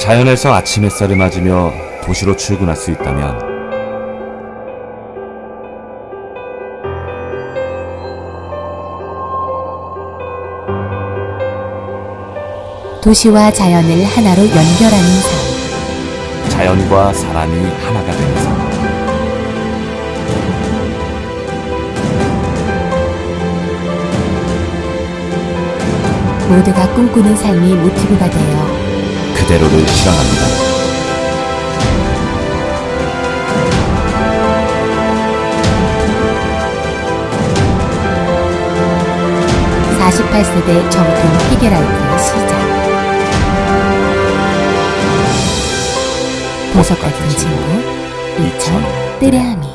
자연에서 아침 햇살을 맞으며 도시로 출근할 수 있다면 도시와 자연을 하나로 연결하는 삶. 자연과 사람이 하나가 되는 삶. 모두가 꿈꾸는 삶이 모티브가 되어 그대로를 실현합니다. 사십팔 세대 정품 피겨라이트의 시작. 보석 같은 친구, 이천 뜨레아미.